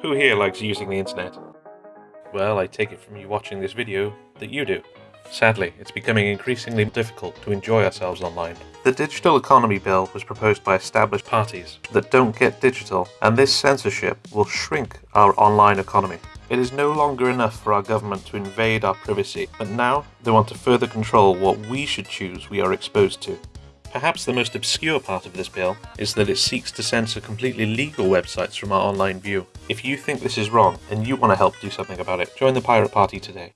Who here likes using the internet? Well, I take it from you watching this video that you do. Sadly, it's becoming increasingly difficult to enjoy ourselves online. The Digital Economy Bill was proposed by established parties that don't get digital, and this censorship will shrink our online economy. It is no longer enough for our government to invade our privacy, but now they want to further control what we should choose we are exposed to. Perhaps the most obscure part of this bill is that it seeks to censor completely legal websites from our online view. If you think this is wrong and you want to help do something about it, join the Pirate Party today.